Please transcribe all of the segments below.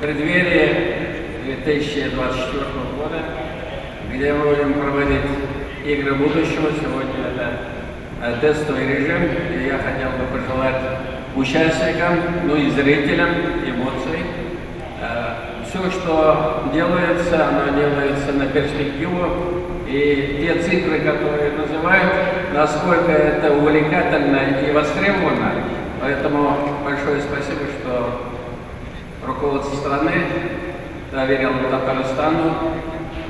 Преддверии 2024 года, где мы будем проводить игры будущего, сегодня это э, тестовый режим, и я хотел бы пожелать участникам, ну и зрителям эмоций. Э, Все, что делается, оно делается на перспективу, и те цифры, которые называют, насколько это увлекательно и востребовано. Поэтому большое спасибо, что руководство страны доверило Татарстану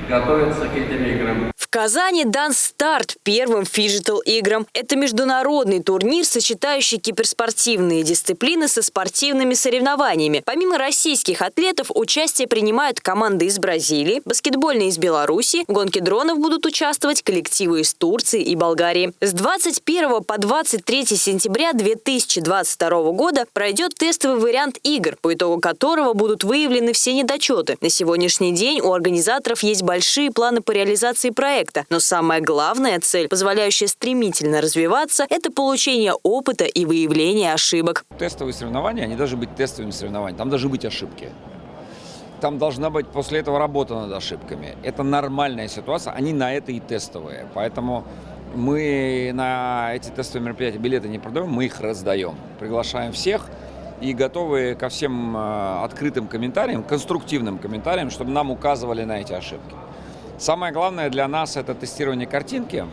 готовиться к этим играм. Казани дан старт первым фиджитал-играм. Это международный турнир, сочетающий киберспортивные дисциплины со спортивными соревнованиями. Помимо российских атлетов, участие принимают команды из Бразилии, баскетбольные из Беларуси, в гонке дронов будут участвовать коллективы из Турции и Болгарии. С 21 по 23 сентября 2022 года пройдет тестовый вариант игр, по итогу которого будут выявлены все недочеты. На сегодняшний день у организаторов есть большие планы по реализации проекта проекта. Но самая главная цель, позволяющая стремительно развиваться, это получение опыта и выявление ошибок. Тестовые соревнования, они должны быть тестовыми соревнованиями, там должны быть ошибки. Там должна быть после этого работа над ошибками. Это нормальная ситуация, они на это и тестовые. Поэтому мы на эти тестовые мероприятия билеты не продаем, мы их раздаем. Приглашаем всех и готовы ко всем э, открытым комментариям, конструктивным комментариям, чтобы нам указывали на эти ошибки. Самое главное для нас это тестирование картинки.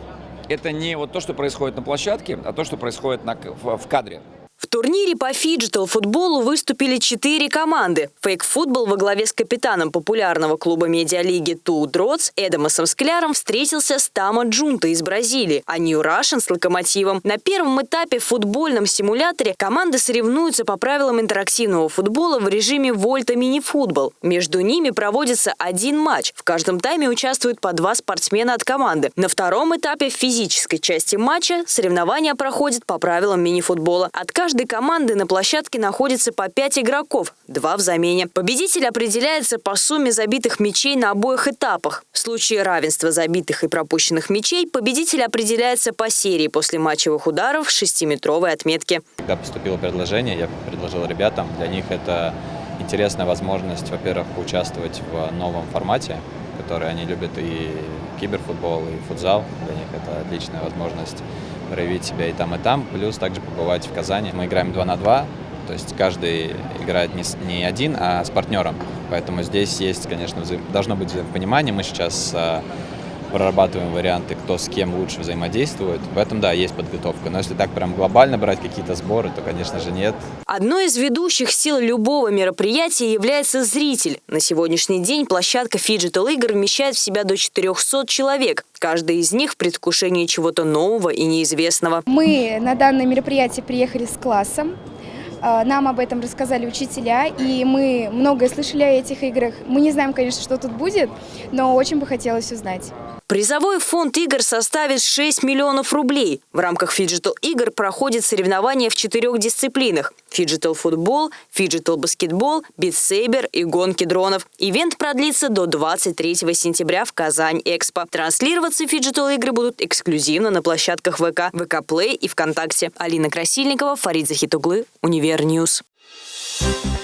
Это не вот то, что происходит на площадке, а то, что происходит на, в, в кадре. В турнире по фиджитал-футболу выступили четыре команды. Фейк-футбол во главе с капитаном популярного клуба медиалиги 2DROTS Эдамосом Скляром встретился с Tamo Junto из Бразилии, а New Russian с Локомотивом. На первом этапе в футбольном симуляторе команды соревнуются по правилам интерактивного футбола в режиме Volta мини-футбол. Между ними проводится один матч. В каждом тайме участвуют по два спортсмена от команды. На втором этапе в физической части матча соревнования проходят по правилам мини-футбола. От каждой команды на площадке находится по 5 игроков, два в замене. Победитель определяется по сумме забитых мячей на обоих этапах. В случае равенства забитых и пропущенных мячей победитель определяется по серии после матчевых ударов 6-метровой отметки. Когда поступило предложение, я предложил ребятам, для них это интересная возможность, во-первых, поучаствовать в новом формате, который они любят, и киберфутбол, и футзал. Для них это отличная возможность проявить себя и там, и там, плюс также побывать в Казани. Мы играем 2 на 2, то есть каждый играет не, не один, а с партнером. Поэтому здесь есть, конечно, взаим... должно быть взаимопонимание. Мы сейчас а, прорабатываем варианты, кто с кем лучше взаимодействует. В этом, да, есть подготовка. Но если так прям глобально брать какие-то сборы, то, конечно же, нет. Одной из ведущих сил любого мероприятия является зритель. На сегодняшний день площадка Fidgetal игр вмещает в себя до 400 человек. Каждый из них в предвкушении чего-то нового и неизвестного. Мы на данное мероприятие приехали с классом. А, нам об этом рассказали учителя, и мы многое слышали о этих играх. Мы не знаем, конечно, что тут будет, но очень бы хотелось узнать. Призовой фонд игр составит 6 миллионов рублей. В рамках фиджитал игр проходят соревнования в четырех дисциплинах. Фиджитал футбол, фиджитал баскетбол, Beat Saber и гонки дронов. Ивент продлится до 23 сентября в Казань-Экспо. Транслироваться фиджитал игры будут эксклюзивно на площадках VK, VK Play и ВКонтакте. Алина Красильникова, Фарид Захитуглы, Univer News. Thank